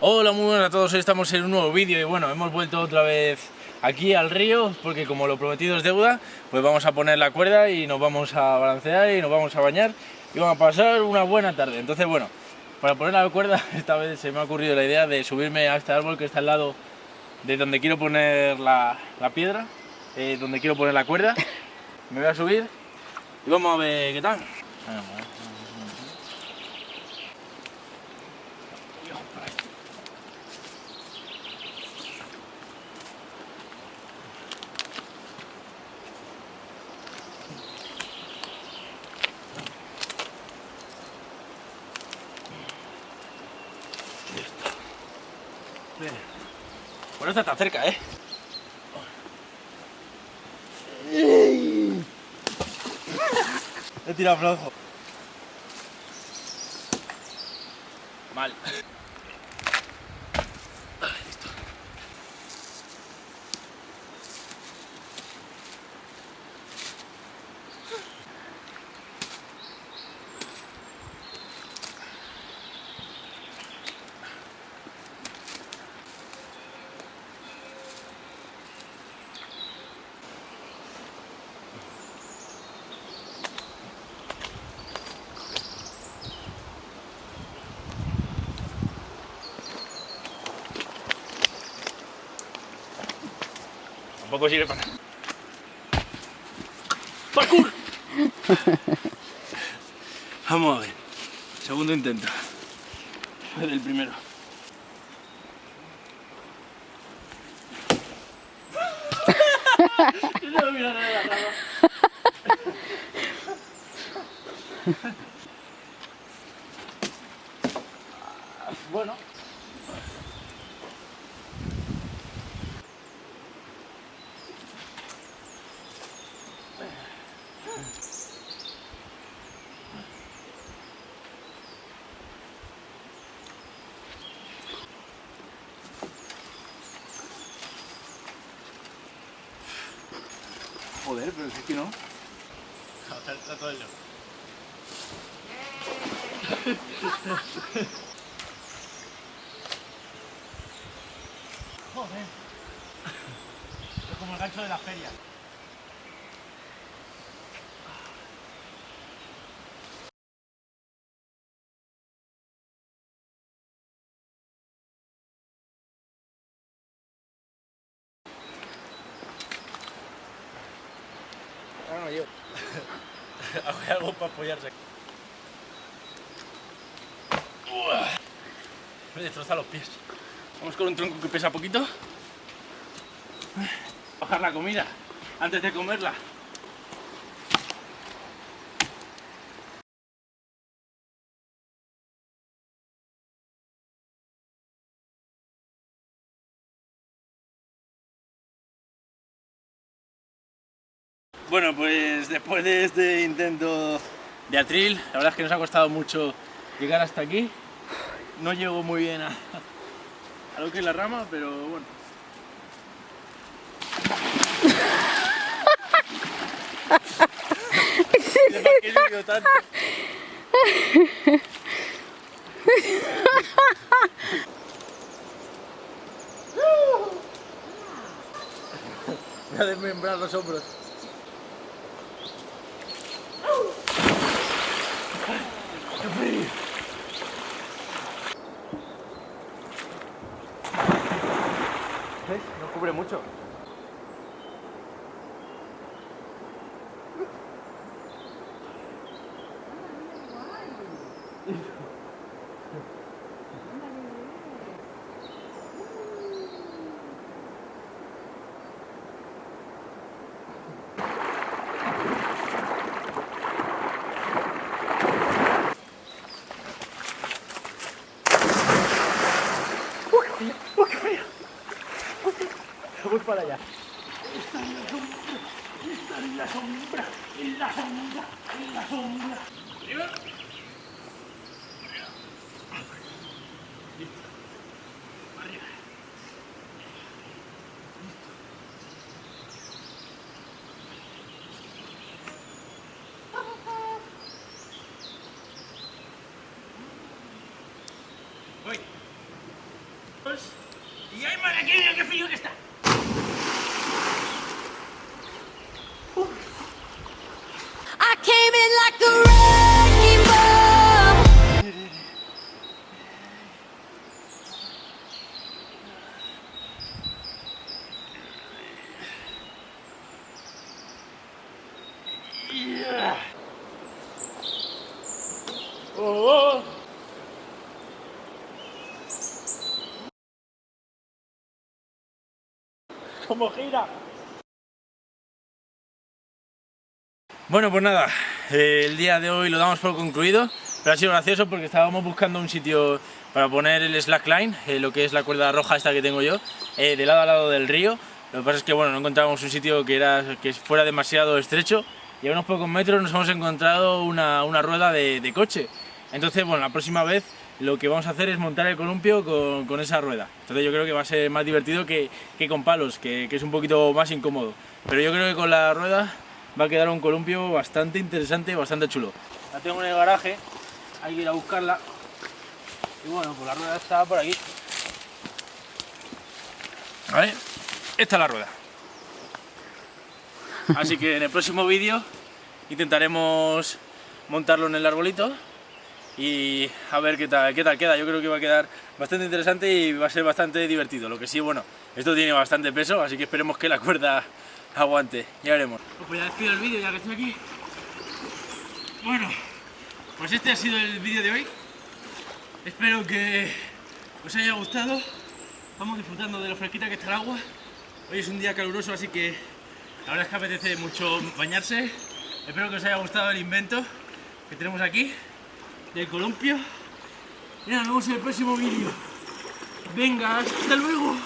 Hola, muy buenas a todos, hoy estamos en un nuevo vídeo y bueno, hemos vuelto otra vez aquí al río porque como lo prometido es deuda, pues vamos a poner la cuerda y nos vamos a balancear y nos vamos a bañar y vamos a pasar una buena tarde. Entonces bueno, para poner la cuerda esta vez se me ha ocurrido la idea de subirme a este árbol que está al lado de donde quiero poner la, piedra, eh, donde quiero poner la cuerda. Me voy a subir y vamos a ver qué tal. Bueno, está tan cerca, ¿eh? He tirado flojo. Mal. Tampoco sirve para nada. ¡Parkour! Vamos a ver. Segundo intento. Del primero. no mira nada la bueno. Joder, pero es que no. Trato yo. Joder. Es como el gancho de la feria. No yo. Hago algo para apoyarse. Me destroza los pies. Vamos con un tronco que pesa poquito. Bajar la comida antes de comerla. Bueno, pues después de este intento de atril, la verdad es que nos ha costado mucho llegar hasta aquí. No llego muy bien a, lo que es la rama, pero bueno. qué tanto? Voy a desmembrar los hombros. No cubre mucho. Para allá. Está en la sombra, está en la sombra, en la sombra, en la sombra. Como gira. Bueno, pues nada, eh, el día de hoy lo damos por concluido, pero ha sido gracioso porque estábamos buscando un sitio para poner el slackline, eh, lo que es la cuerda roja esta que tengo yo, eh, de lado a lado del río. Lo que pasa es que bueno, no encontrábamos un sitio que, era, que fuera demasiado estrecho y a unos pocos metros nos hemos encontrado una, una rueda de, de coche. Entonces, bueno, la próxima vez lo que vamos a hacer es montar el columpio con, con esa rueda. Entonces yo creo que va a ser más divertido que, que con palos, que, que es un poquito más incómodo. Pero yo creo que con la rueda va a quedar un columpio bastante interesante y bastante chulo. La tengo en el garaje, hay que ir a buscarla. Y bueno, pues la rueda está por aquí. ¿Vale? Esta es la rueda. Así que en el próximo vídeo intentaremos montarlo en el arbolito y a ver qué tal, qué tal queda. Yo creo que va a quedar bastante interesante y va a ser bastante divertido. Lo que sí, bueno, esto tiene bastante peso, así que esperemos que la cuerda aguante. Ya veremos. Pues ya despido el vídeo ya que estoy aquí. Bueno, pues este ha sido el vídeo de hoy. Espero que os haya gustado. Vamos disfrutando de lo fresquita que está el agua. Hoy es un día caluroso, así que la verdad es que apetece mucho bañarse. Espero que os haya gustado el invento que tenemos aquí del columpio. Y nos vemos en el próximo vídeo. Venga, hasta luego.